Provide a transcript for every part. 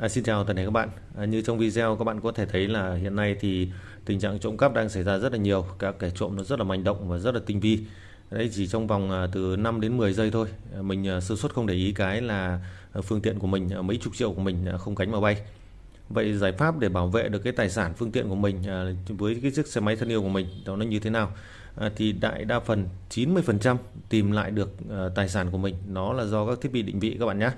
À, xin chào toàn thể các bạn. À, như trong video các bạn có thể thấy là hiện nay thì tình trạng trộm cắp đang xảy ra rất là nhiều, các kẻ trộm nó rất là manh động và rất là tinh vi. Đấy chỉ trong vòng à, từ 5 đến 10 giây thôi, à, mình à, sơ suất không để ý cái là phương tiện của mình mấy chục triệu của mình không cánh mà bay. Vậy giải pháp để bảo vệ được cái tài sản phương tiện của mình với cái chiếc xe máy thân yêu của mình đó nó như thế nào? À, thì đại đa phần 90% tìm lại được tài sản của mình nó là do các thiết bị định vị các bạn nhé.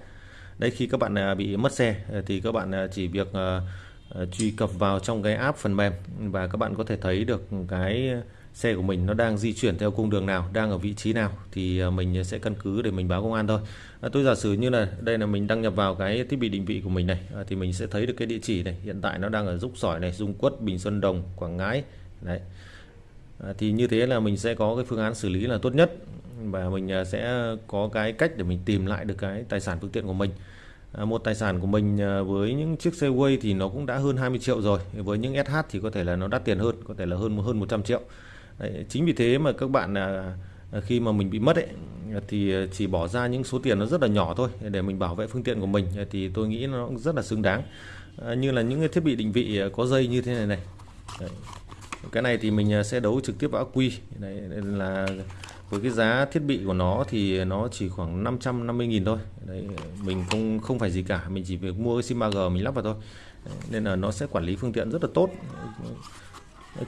Đây khi các bạn à, bị mất xe ờ, thì các bạn à, chỉ việc ờ, ờ, truy cập vào trong cái app phần mềm và các bạn có thể thấy được cái xe của mình nó đang di chuyển theo cung đường nào, đang ở vị trí nào thì mình sẽ căn cứ để mình báo công an thôi. À, tôi giả sử như là đây là mình đăng nhập vào cái thiết bị định vị của mình này à, thì mình sẽ thấy được cái địa chỉ này, hiện tại nó đang ở Dúc Sỏi này, Dung Quất, Bình Xuân Đồng, Quảng Ngãi. Đấy. À, thì như thế là mình sẽ có cái phương án xử lý là tốt nhất và mình à, sẽ có cái cách để mình tìm lại được cái tài sản phương tiện của mình. À, một tài sản của mình à, với những chiếc xe Way thì nó cũng đã hơn 20 triệu rồi. Với những SH thì có thể là nó đắt tiền hơn có thể là hơn hơn 100 triệu. Đấy, chính vì thế mà các bạn à, à khi mà mình bị mất ấy thì chỉ bỏ ra những số tiền nó rất là nhỏ thôi để mình bảo vệ phương tiện của mình. Thì tôi nghĩ nó cũng rất là xứng đáng. Như là những cái thiết bị định vị có dây như thế này này. Đấy. cái này thì mình sẽ đấu trực tiếp vào quy. Đấy, là với cái giá thiết bị của nó thì nó chỉ khoảng 550.000 thôi. Đấy mình không không phải gì cả mình chỉ việc mua cái sim 3G mình lắp vào thôi. Đấy, nên là nó sẽ quản lý phương tiện rất là tốt.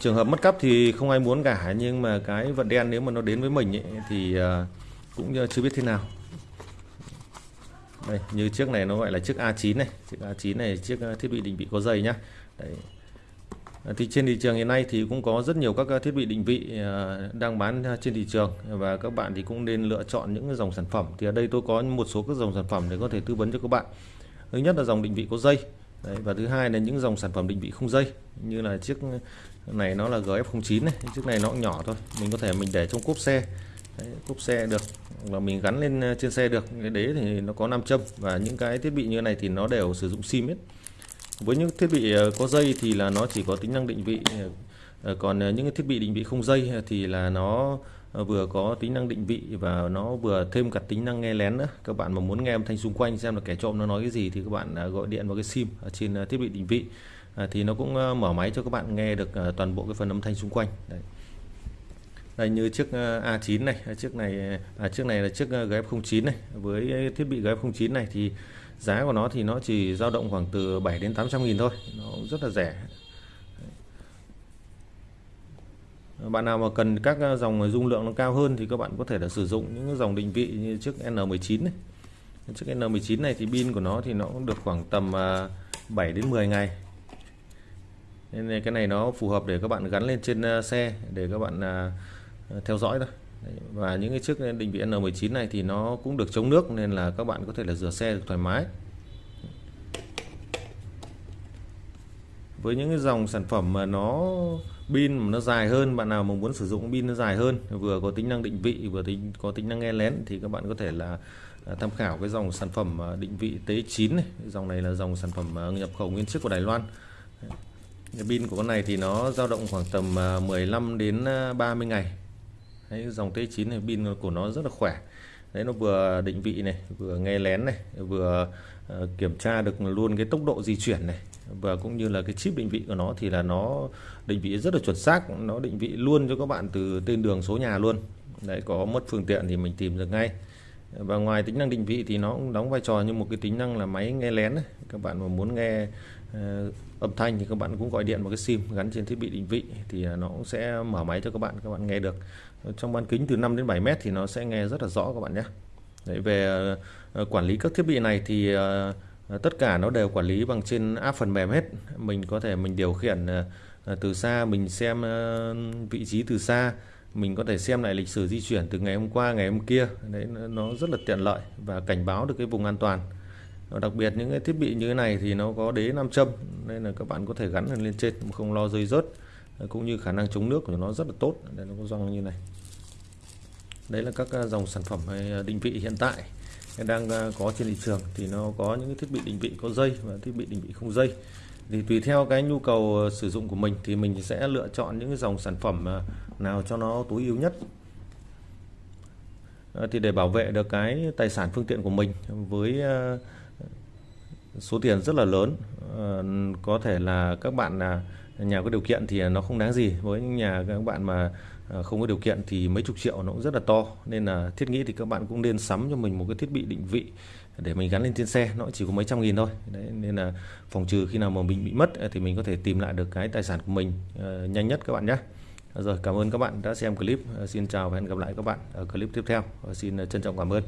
Trường hợp mất cắp thì không ai muốn cả nhưng mà cái vận đen nếu mà nó đến với mình ấy, thì à, cũng chưa biết thế nào. Đây như chiếc này nó gọi là chiếc A9 này. Chiếc A9 này chiếc à, thiết bị định vị có dây nhá. Đấy thì trên thị trường hiện nay thì cũng có rất nhiều các thiết bị định vị à, đang bán trên thị trường. Và các bạn thì cũng nên lựa chọn những dòng sản phẩm. Thì ở đây tôi có một số các dòng sản phẩm để có thể tư vấn cho các bạn. Thứ nhất là dòng định vị có dây. Đấy, và thứ hai là những dòng sản phẩm định vị không dây. Như là chiếc này nó là GF09 này. Chiếc này nó cũng nhỏ thôi. Mình có thể mình để trong cốp xe. Đấy, cốp xe được. Và mình gắn lên à, trên xe được. Cái đế thì nó có nam châm. Và những cái thiết bị như này thì nó đều sử dụng sim hết với những thiết bị ờ, có dây thì là nó chỉ có tính năng định vị ờ, ờ, còn những thiết bị định vị không dây thì là nó vừa có tính năng định vị và nó vừa thêm cả tính năng nghe lén nữa. Các bạn mà muốn nghe âm thanh xung quanh xem là kẻ trộm nó nói cái gì thì các bạn gọi điện vào cái sim ở trên thiết bị định vị. Thì nó cũng mở máy cho các bạn nghe được toàn bộ cái phần âm thanh xung quanh. Đấy. đây như chiếc A9 này chiếc này à, chiếc này là chiếc GF09 này. Với thiết bị GF09 này thì giá của nó thì nó chỉ dao động khoảng từ 7 đến 800 nghìn thôi. Nó rất là rẻ. Bạn nào mà cần các dòng dung lượng nó cao hơn thì các bạn có thể là sử dụng những dòng định vị như chiếc N19 này. Chiếc N19 này thì pin của nó thì nó cũng được khoảng tầm à, 7 đến 10 ngày. Nên cái này nó phù hợp để các bạn gắn lên trên à, xe để các bạn à, theo dõi thôi và những cái chiếc định vị N19 này thì nó cũng được chống nước nên là các bạn có thể là rửa xe được thoải mái. Với những cái dòng sản phẩm mà nó pin mà nó dài hơn, bạn nào mà muốn sử dụng pin nó dài hơn, vừa có tính năng định vị, vừa tính, có tính năng nghe lén thì các bạn có thể là à, tham khảo cái dòng sản phẩm à, định vị T9 này. Dòng này là dòng sản phẩm à, nhập khẩu nguyên chiếc của Đài Loan. Pin của con này thì nó dao động khoảng tầm 15 đến 30 ngày. Đấy, dòng T9 này pin của nó rất là khỏe. Đấy nó vừa định vị này vừa nghe lén này vừa uh, kiểm tra được luôn cái tốc độ di chuyển này và cũng như là cái chip định vị của nó thì là nó định vị rất là chuẩn xác nó định vị luôn cho các bạn từ tên đường số nhà luôn. Đấy có mất phương tiện thì mình tìm được ngay và ngoài tính năng định vị thì nó cũng đóng vai trò như một cái tính năng là máy nghe lén đấy. các bạn mà muốn nghe uh, âm thanh thì các bạn cũng gọi điện vào cái sim gắn trên thiết bị định vị thì ờ, nó cũng sẽ mở máy cho các bạn các bạn nghe được. Trong bán kính từ 5 đến 7 mét thì nó sẽ nghe rất là rõ các bạn nhé. Đấy, về uh, quản lý các thiết bị này thì uh, tất cả nó đều quản lý bằng trên app phần mềm hết. Mình có thể mình điều khiển uh, từ xa mình xem uh, vị trí từ xa mình có thể xem lại lịch sử di chuyển từ ngày hôm qua, ngày hôm kia. Đấy, nó rất là tiện lợi và cảnh báo được cái vùng an toàn. Và đặc biệt những cái thiết bị như thế này thì nó có đế nam châm, nên là các bạn có thể gắn lên trên không lo rơi rớt. Cũng như khả năng chống nước của nó rất là tốt. Đây, nó có răng như này. Đấy là các à, dòng sản phẩm à, định vị hiện tại đang à, có trên thị trường. Thì nó có những cái thiết bị định vị có dây và thiết bị định vị không dây thì tùy theo cái nhu cầu ờ, sử dụng của mình thì mình sẽ lựa chọn những cái dòng sản phẩm ờ, nào cho nó tối ưu nhất. Ờ, thì để bảo vệ được cái tài sản phương tiện của mình với số tiền rất là lớn có thể là các bạn là nhà có điều kiện thì nó không đáng gì. Với những nhà các bạn mà không có điều kiện thì mấy chục triệu nó cũng rất là to. Nên là thiết nghĩ thì các bạn cũng nên sắm cho mình một cái thiết bị định vị để mình gắn lên trên xe nó chỉ có mấy trăm nghìn thôi. Đấy nên là phòng trừ khi nào mà mình bị mất ờ, thì mình có thể tìm lại được cái tài sản của mình uh, nhanh nhất các bạn nhé. Ờ, rồi cảm ơn các bạn đã xem clip. Uh, xin chào và hẹn gặp lại các bạn ở clip tiếp theo. Uh, xin trân trọng cảm ơn.